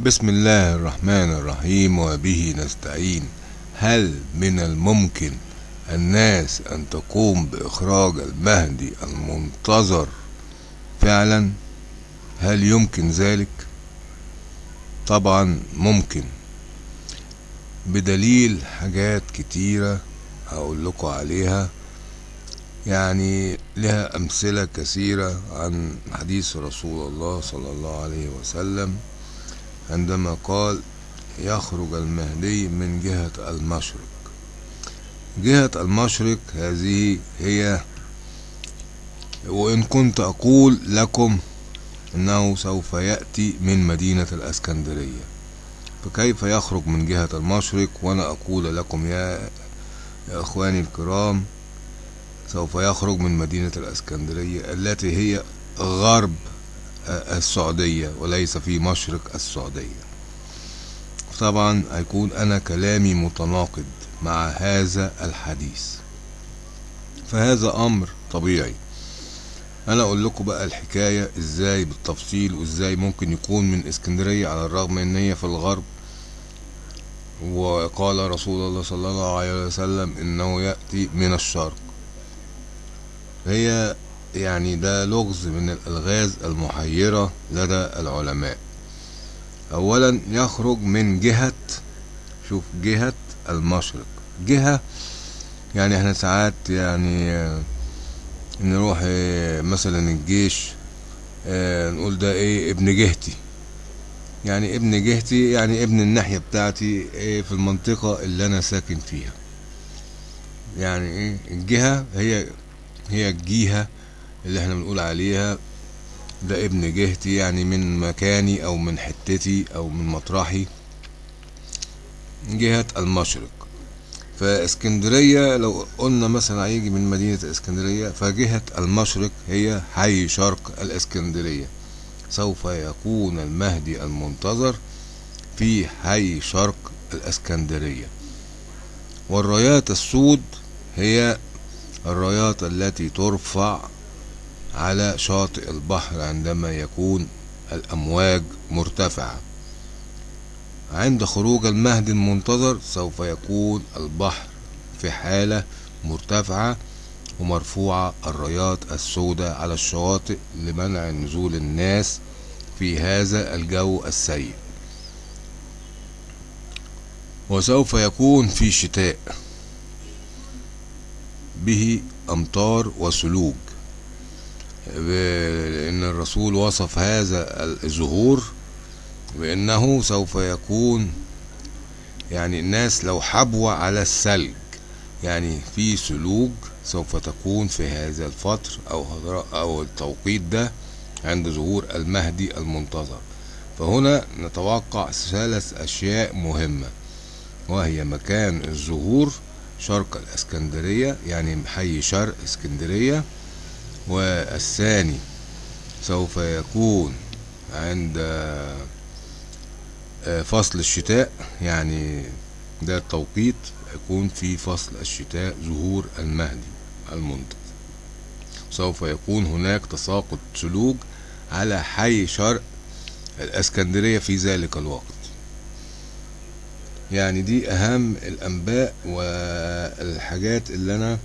بسم الله الرحمن الرحيم وبه نستعين. هل من الممكن الناس أن تقوم بإخراج المهدي المنتظر فعلا؟ هل يمكن ذلك؟ طبعا ممكن. بدليل حاجات كتيرة هقول لكم عليها. يعني لها أمثلة كثيرة عن حديث رسول الله صلى الله عليه وسلم. عندما قال يخرج المهدي من جهة المشرق. جهة المشرق هذه هي وإن كنت أقول لكم إنه سوف يأتي من مدينة الأسكندرية. فكيف يخرج من جهة المشرق؟ وأنا أقول لكم يا, يا إخواني الكرام سوف يخرج من مدينة الأسكندرية التي هي غرب. السعودية وليس في مشرق السعودية. طبعا هيكون أنا كلامي متناقض مع هذا الحديث. فهذا أمر طبيعي. أنا أقول لكم بقى الحكاية إزاي بالتفصيل وإزاي ممكن يكون من إسكندرية على الرغم إن هي في الغرب. وقال رسول الله صلى الله عليه وسلم إنه يأتي من الشرق. هي يعني ده لغز من الألغاز المحيرة لدى العلماء. أولا يخرج من جهة شوف جهة المشرق. جهة يعني إحنا ساعات يعني نروح مثلا الجيش نقول ده إيه ابن جهتي. يعني ابن جهتي يعني ابن الناحية بتاعتي إيه في المنطقة اللي أنا ساكن فيها. يعني إيه الجهة هي هي الجهة اللي إحنا بنقول عليها ده ابن جهتي يعني من مكاني أو من حتتي أو من مطرحي. جهة المشرق. فإسكندرية لو قلنا مثلا هيجي من مدينة إسكندرية فجهة المشرق هي حي شرق الإسكندرية. سوف يكون المهدي المنتظر في حي شرق الإسكندرية. والرايات السود هي الرايات التي ترفع على شاطئ البحر عندما يكون الأمواج مرتفعة. عند خروج المهدي المنتظر سوف يكون البحر في حالة مرتفعة ومرفوعة. الرايات السوداء على الشواطئ لمنع نزول الناس في هذا الجو السيء. وسوف يكون في شتاء به أمطار وسلوج لأن الرسول وصف هذا الظهور بأنه سوف يكون يعني الناس لو حبوا على الثلج يعني في سلوج سوف تكون في هذا الفتر أو أو التوقيت ده عند ظهور المهدي المنتظر. فهنا نتوقع ثلاث أشياء مهمة وهي مكان الظهور شرق الإسكندرية يعني حي شرق إسكندرية والثاني سوف يكون عند فصل الشتاء يعني ده التوقيت يكون في فصل الشتاء ظهور المهدي المنتظر سوف يكون هناك تساقط سلوج على حي شرق الإسكندرية في ذلك الوقت. يعني دي أهم الأنباء والحاجات اللي أنا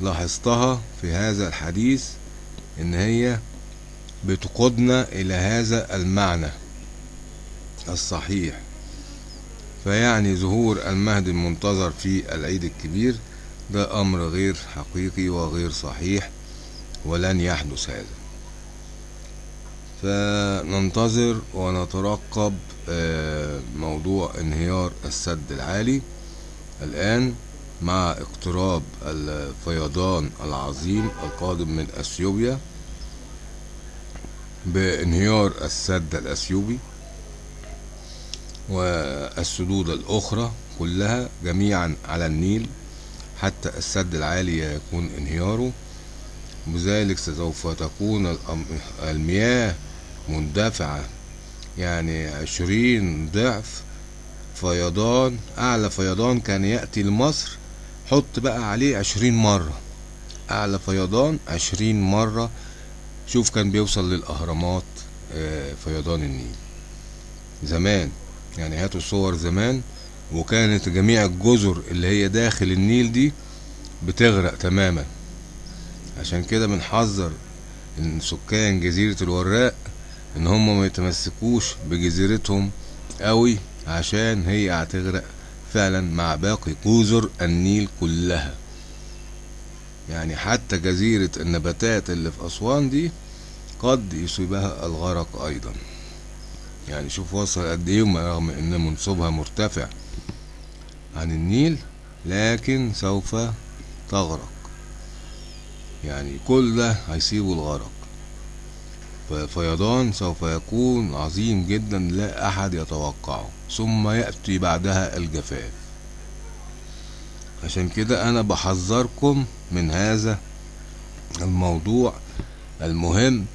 لاحظتها في هذا الحديث إن هي بتقودنا إلى هذا المعنى الصحيح. فيعني ظهور المهدي المنتظر في العيد الكبير ده أمر غير حقيقي وغير صحيح ولن يحدث هذا. فننتظر ونترقب موضوع انهيار السد العالي. الآن مع اقتراب الفيضان العظيم القادم من أثيوبيا بانهيار السد الأثيوبي والسدود الأخرى كلها جميعا على النيل حتى السد العالي يكون انهياره. بذلك سوف تكون المياه مندفعة. يعني عشرين ضعف فيضان أعلى فيضان كان يأتي لمصر حط بقى عليه عشرين مرة. أعلى فيضان عشرين مرة. شوف كان بيوصل للأهرامات فيضان النيل. زمان يعني هاتوا صور زمان وكانت جميع الجزر اللي هي داخل النيل دي بتغرق تماما. عشان كده بنحذر ان سكان جزيرة الوراق إن هم ما يتمسكوش بجزيرتهم قوي عشان هي هتغرق فعلا مع باقي جزر النيل كلها. يعني حتى جزيرة النباتات اللي في أسوان دي قد يصيبها الغرق أيضا. يعني شوف وصل قد إيه رغم إن منسوبها مرتفع عن النيل لكن سوف تغرق. يعني كل ده هيصيبه الغرق. فالفيضان سوف يكون عظيم جدا لا أحد يتوقعه. ثم يأتي بعدها الجفاف. عشان كده أنا بحذركم من هذا الموضوع المهم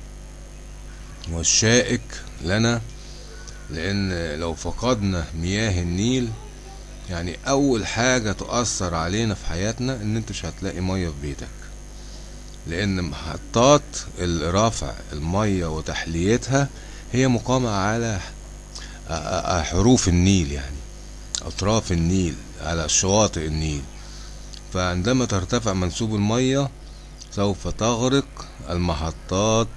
والشائك لنا لأن لو فقدنا مياه النيل يعني أول حاجة تؤثر علينا في حياتنا إن أنت مش هتلاقي مية في بيتك. لأن محطات رفع المية وتحليتها هي مقامة على حروف النيل يعني أطراف النيل على شواطئ النيل. فعندما ترتفع منسوب المية سوف تغرق المحطات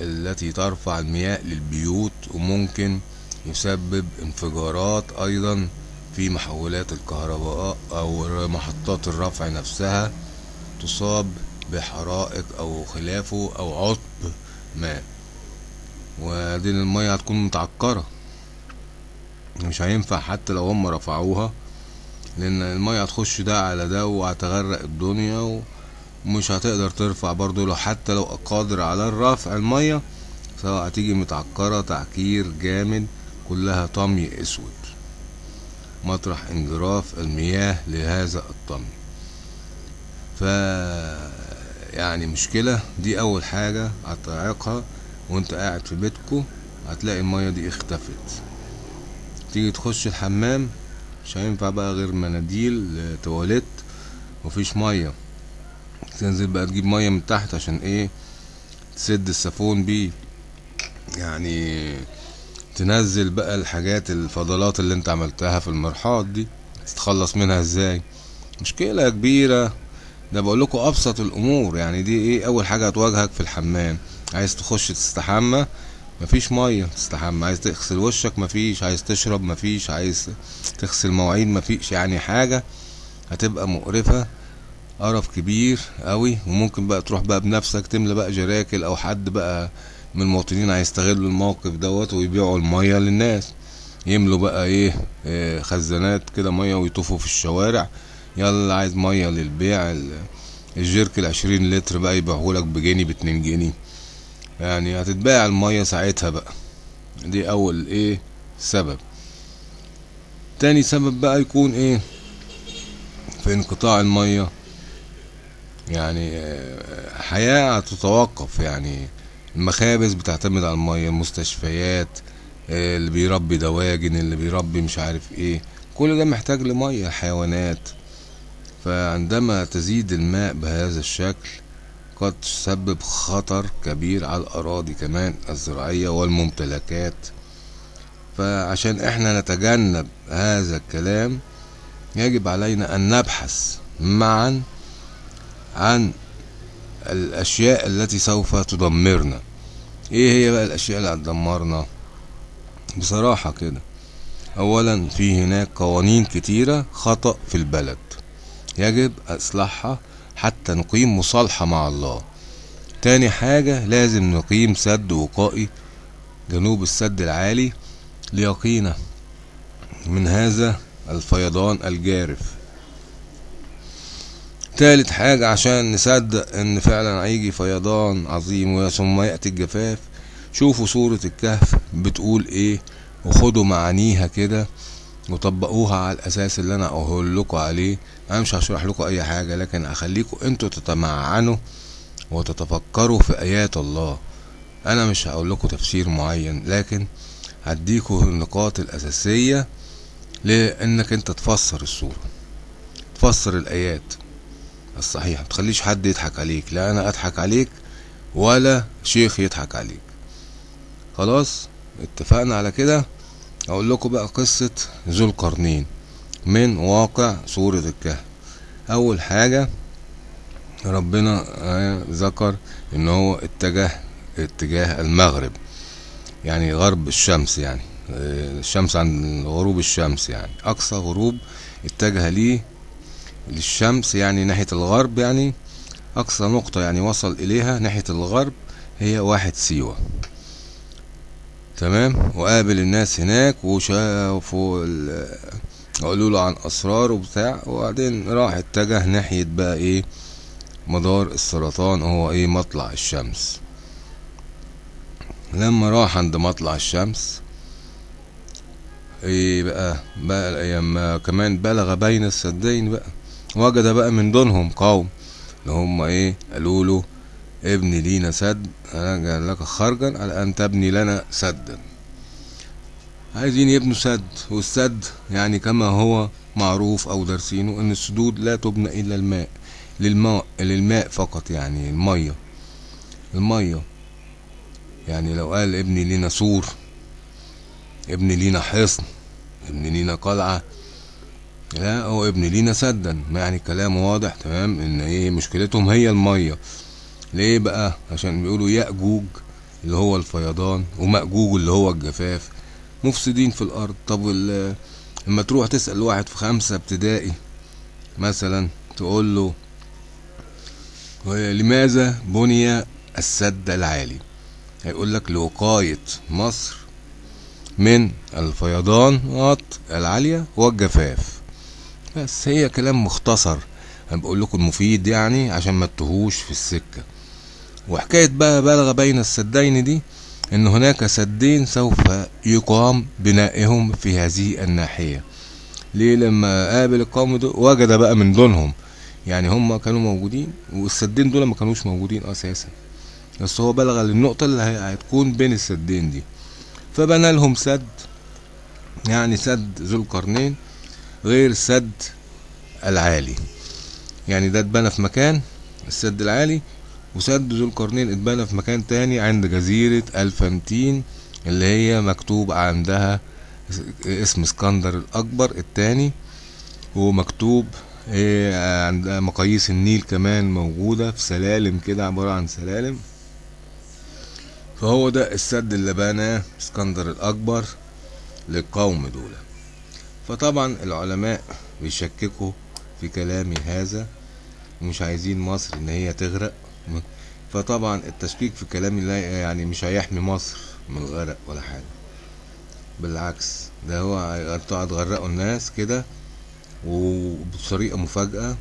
التي ترفع المياه للبيوت وممكن يسبب انفجارات أيضا في محولات الكهرباء أو محطات الرفع نفسها تصاب بحرائق أو خلافه أو عطب ماء ودي المية هتكون متعكرة. مش هينفع حتى لو هم رفعوها لأن المية هتخش ده على ده وهتغرق الدنيا ومش هتقدر ترفع برضو لو حتى لو قادر على الرفع المية سواء هتيجي متعكرة تعكير جامد كلها طمي أسود. مطرح انجراف المياه لهذا الطمي. ف يعني مشكلة دي أول حاجة هتعيقها وأنت قاعد في بيتكو هتلاقي المية دي اختفت. تيجي تخش الحمام مش هينفع بقى غير مناديل تواليت مفيش مية. تنزل بقى تجيب مية من تحت عشان إيه؟ تسد السفون بيه. يعني تنزل بقى الحاجات الفضلات اللي أنت عملتها في المرحاض دي تتخلص منها إزاي؟ مشكلة كبيرة. ده بقول لكم أبسط الأمور يعني دي إيه؟ أول حاجة هتواجهك في الحمام. عايز تخش تستحمى مفيش مية تستحمى. عايز تغسل وشك مفيش. عايز تشرب مفيش. عايز تغسل مواعين مفيش. يعني حاجة هتبقى مقرفة قرف كبير قوي وممكن بقى تروح بقى بنفسك تملى بقى جراكل أو حد بقى من المواطنين هيستغلوا الموقف دوت ويبيعوا المية للناس. يملوا بقى إيه, إيه خزانات كده مية ويطوفوا في الشوارع. يلا عايز مية للبيع الجيرك العشرين لتر بقى يبيعهولك بجنيه باتنين جنيه. يعني هتتباع المية ساعتها بقى. دي أول إيه؟ سبب. تاني سبب بقى يكون إيه؟ في انقطاع المية. يعني حياة هتتوقف يعني المخابز بتعتمد على المية المستشفيات اللي بيربي دواجن اللي بيربي مش عارف إيه. كل ده محتاج لمية الحيوانات فعندما تزيد الماء بهذا الشكل قد تسبب خطر كبير على الأراضي كمان الزراعية والممتلكات. فعشان إحنا نتجنب هذا الكلام يجب علينا أن نبحث معا عن الأشياء التي سوف تدمرنا. إيه هي بقى الأشياء اللي هتدمرنا؟ بصراحة كده أولا في هناك قوانين كتيرة خطأ في البلد. يجب إصلاحها حتى نقيم مصالحة مع الله. تاني حاجة لازم نقيم سد وقائي جنوب السد العالي ليقينا من هذا الفيضان الجارف. تالت حاجة عشان نصدق إن فعلا هيجي فيضان عظيم ثم يأتي الجفاف شوفوا سورة الكهف بتقول إيه وخدوا معانيها كده وطبقوها على الأساس اللي أنا أقول لكم عليه. أنا مش هشرح لكم أي حاجة لكن أخليكم أنتوا تتمعنوا وتتفكروا في آيات الله. أنا مش هقول لكم تفسير معين لكن هديكوا النقاط الأساسية لإنك أنت تفسر الصورة تفسر الآيات الصحيحة. متخليش حد يضحك عليك لا أنا أضحك عليك ولا شيخ يضحك عليك. خلاص؟ اتفقنا على كده؟ أقول لكم بقى قصة ذو القرنين. من واقع سورة الكهف. أول حاجة ربنا آه، ذكر إن هو اتجه اتجاه المغرب يعني غرب الشمس يعني آه، الشمس عند غروب الشمس يعني. أقصى غروب اتجه ليه للشمس يعني ناحية الغرب يعني. أقصى نقطة يعني وصل إليها ناحية الغرب هي واحد سيوة. تمام؟ وقابل الناس هناك وشافوا قالوا له عن اسرار وبتاع وبعدين راح اتجه ناحية بقى إيه مدار السرطان هو إيه مطلع الشمس. لما راح عند مطلع الشمس إيه بقى بقى لما كمان بلغ بين السدين بقى وجد بقى من دونهم قوم اللي هم إيه قالوا له ابني لينا سد أنا جعل لك خرجا على ان تبني لنا سدا. عايزين يبنوا سد والسد يعني كما هو معروف أو دارسينه إن السدود لا تبنى إلا الماء للماء للماء فقط يعني المية. المية. يعني لو قال ابني لينا سور ابني لينا حصن ابني لينا قلعة لا هو ابني لينا سدا. يعني كلام واضح تمام إن إيه مشكلتهم هي المية. ليه بقى؟ عشان بيقولوا يأجوج اللي هو الفيضان ومأجوج اللي هو الجفاف. مفسدين في الأرض. طب لما تروح تسأل واحد في خمسة ابتدائي مثلا تقول له لماذا بني السد العالي؟ هيقول لك لوقاية مصر من الفيضانات العالية والجفاف. بس هي كلام مختصر. أنا بقول لكم مفيد يعني عشان ما تتوهوش في السكة. وحكاية بقى بلغ بين السدين دي إن هناك سدين سوف يقام بنائهم في هذه الناحية. ليه؟ لما قابل القوم دول وجد بقى من دونهم. يعني هم كانوا موجودين والسدين دول ما كانوش موجودين أساسا. بس هو بلغ للنقطة اللي هتكون بين السدين دي. فبنى لهم سد يعني سد ذو القرنين غير سد العالي. يعني ده اتبنى في مكان السد العالي وسد ذو القرنين اتبنى في مكان تاني عند جزيرة الفامتين اللي هي مكتوب عندها اسم اسكندر الأكبر التاني ومكتوب إيه عند مقاييس النيل كمان موجودة في سلالم كده عبارة عن سلالم. فهو ده السد اللي بناه اسكندر الأكبر للقوم دول. فطبعا العلماء بيشككوا في كلامي هذا ومش عايزين مصر إن هي تغرق. فطبعا التشكيك في كلامي لا يعني مش هيحمي مصر من الغرق ولا حاجة. بالعكس ده هو هتقعد تغرقوا الناس كده وبطريقة مفاجأة.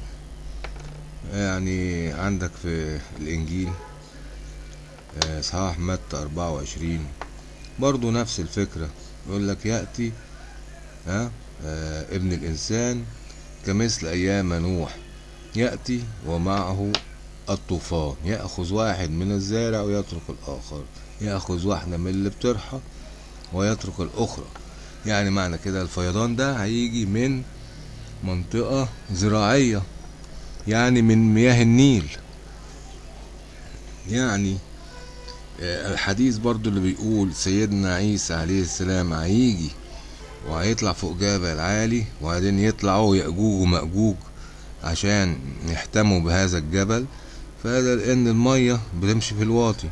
يعني عندك في الإنجيل آه، إصحاح متى أربعة وعشرين برضو نفس الفكرة. يقول لك يأتي ها آه، ابن الإنسان كمثل أيام نوح. يأتي ومعه الطوفان. يأخذ واحد من الزارع ويترك الآخر. يأخذ واحدة من اللي بترحى ويترك الأخرى. يعني معنى كده الفيضان ده هيجي من منطقة زراعية. يعني من مياه النيل. يعني آه، الحديث برضو اللي بيقول سيدنا عيسى عليه السلام هيجي وهيطلع فوق جبل عالي وبعدين يطلعوا يأجوج ومأجوج عشان يحتموا بهذا الجبل. فهذا لأن المية بتمشي في الواطي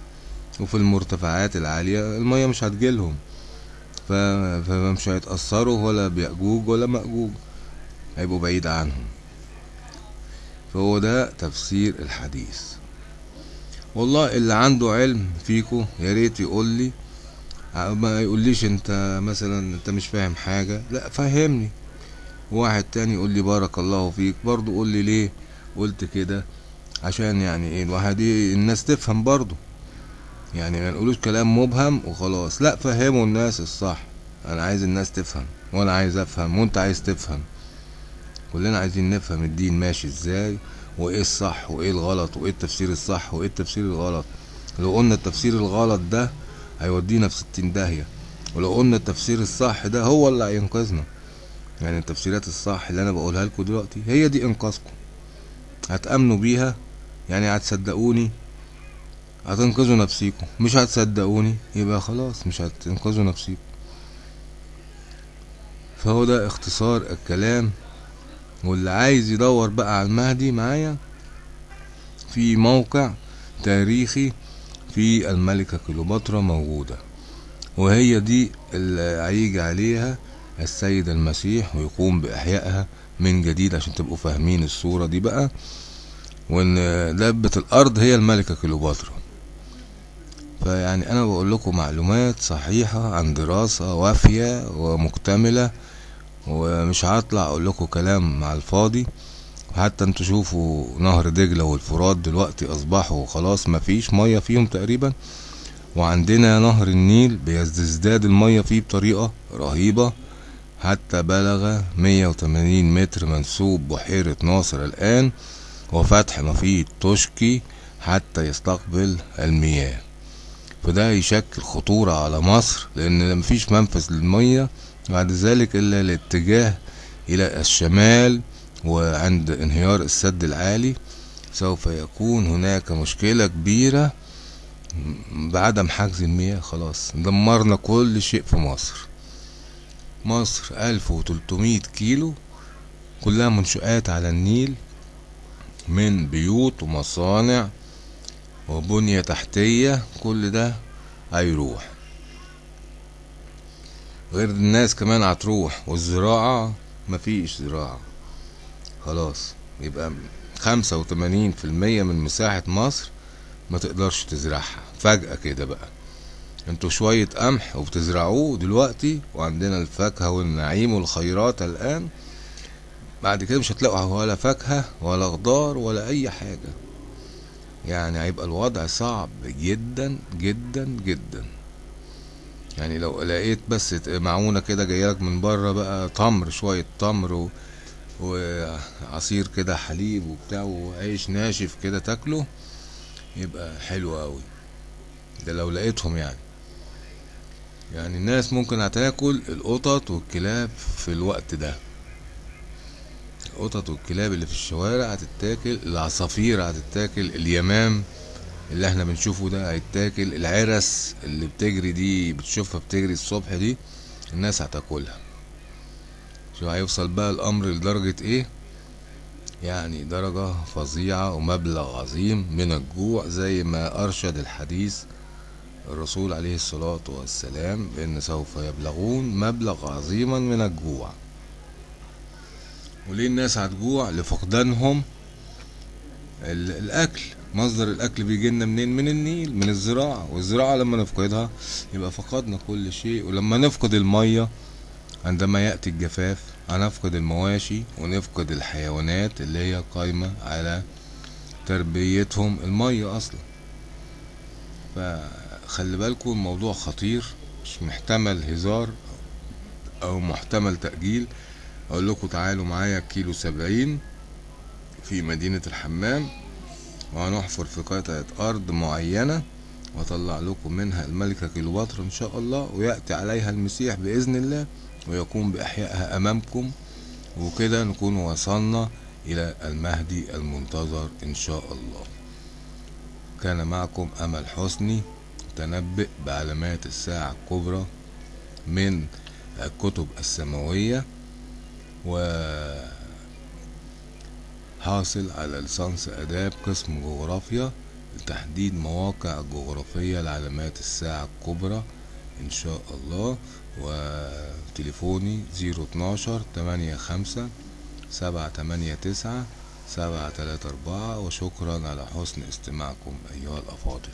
وفي المرتفعات العالية المية مش هتجيلهم. فمش هيتأثروا ولا بيأجوج ولا مأجوج هيبقوا بعيد عنهم. فهو ده تفسير الحديث. والله اللي عنده علم فيكو يا ريت يقول لي. ما يقوليش أنت مثلا أنت مش فاهم حاجة. لا فهمني. واحد تاني يقول لي بارك الله فيك برضو قول لي ليه قلت كده. عشان يعني إيه الواحد الناس تفهم برضو يعني ما نقولوش كلام مبهم وخلاص. لا فهموا الناس الصح. أنا عايز الناس تفهم وأنا عايز افهم وانت عايز تفهم. كلنا عايزين نفهم الدين ماشي إزاي وايه الصح وايه الغلط وايه التفسير الصح وايه التفسير الغلط. لو قلنا التفسير الغلط ده هيودينا في ستين داهية. ولو قلنا التفسير الصح ده هو اللي هينقذنا. يعني التفسيرات الصح اللي أنا بقولها لكم دلوقتي هي دي إنقاذكم. هتأمنوا بيها يعني هتصدقوني؟ هتنقذوا نفسيكم. مش هتصدقوني يبقى خلاص مش هتنقذوا نفسيكم. فهو ده اختصار الكلام. واللي عايز يدور بقى على المهدي معايا في موقع تاريخي في الملكة كليوباترا موجودة. وهي دي اللي هيجي عليها السيد المسيح ويقوم بإحيائها من جديد عشان تبقوا فاهمين الصورة دي بقى. وإن دبة الأرض هي الملكة كليوباترا. فيعني أنا بقول لكم معلومات صحيحة عن دراسة وافية ومكتملة ومش هطلع أقول لكم كلام مع الفاضي. حتى أنتوا شوفوا نهر دجلة والفرات دلوقتي أصبحوا خلاص مفيش مية فيهم تقريبا. وعندنا نهر النيل بيزداد المية فيه بطريقة رهيبة. حتى بلغ 180 متر منسوب بحيرة ناصر الآن. وفتح مفيد توشكي حتى يستقبل المياه. فده يشكل خطورة على مصر لأن مفيش منفذ للمية بعد ذلك إلا الاتجاه إلى الشمال وعند انهيار السد العالي. سوف يكون هناك مشكلة كبيرة بعدم حجز المياه. خلاص دمرنا كل شيء في مصر. مصر ألف وتلتمية كيلو كلها منشآت على النيل. من بيوت ومصانع وبنية تحتية كل ده هيروح. غير الناس كمان هتروح والزراعة مفيش زراعة. خلاص يبقى خمسة وتمانين في المية من مساحة مصر ما تقدرش تزرعها. فجأة كده بقى. أنتوا شوية قمح وبتزرعوه دلوقتي وعندنا الفاكهة والنعيم والخيرات الآن بعد كده مش هتلاقوا ولا فاكهة ولا خضار ولا أي حاجة. يعني هيبقى الوضع صعب جدا جدا جدا. يعني لو لقيت بس معونة كده جايلك من بره بقى تمر شوية تمر و... وعصير كده حليب وبتاع وعيش ناشف كده تاكله يبقى حلو قوي ده لو لقيتهم يعني. يعني الناس ممكن هتاكل القطط والكلاب في الوقت ده. القطط والكلاب اللي في الشوارع هتتاكل العصافير هتتاكل اليمام اللي إحنا بنشوفه ده هيتاكل العرس اللي بتجري دي بتشوفها بتجري الصبح دي الناس هتاكلها. شو هيوصل بقى الأمر لدرجة إيه؟ يعني درجة فظيعة ومبلغ عظيم من الجوع زي ما أرشد الحديث الرسول عليه الصلاة والسلام بأن سوف يبلغون مبلغ عظيما من الجوع. وليه الناس هتجوع لفقدانهم؟ الأكل مصدر الأكل بيجي لنا منين؟ من النيل من الزراعة والزراعة لما نفقدها يبقى فقدنا كل شيء ولما نفقد المية عندما يأتي الجفاف هنفقد المواشي ونفقد الحيوانات اللي هي قايمة على تربيتهم المية أصلا. فخلي بالكم الموضوع خطير مش محتمل هزار أو محتمل تأجيل. أقول لكم تعالوا معايا كيلو سبعين في مدينة الحمام وهنحفر في قطعة أرض معينة وأطلع لكم منها الملكة كليوباترا إن شاء الله ويأتي عليها المسيح بإذن الله ويقوم بإحيائها أمامكم وكده نكون وصلنا إلى المهدي المنتظر إن شاء الله. كان معكم أمل حسني تنبئ بعلامات الساعة الكبرى من الكتب السماوية و حاصل على ليسانس آداب قسم جغرافيا لتحديد مواقع جغرافية لعلامات الساعة الكبرى إن شاء الله وتليفوني زيرو اتناشر تمانية خمسة سبعة تمانية تسعة سبعة تلاتة أربعة وشكرا على حسن استماعكم أيها الأفاضل.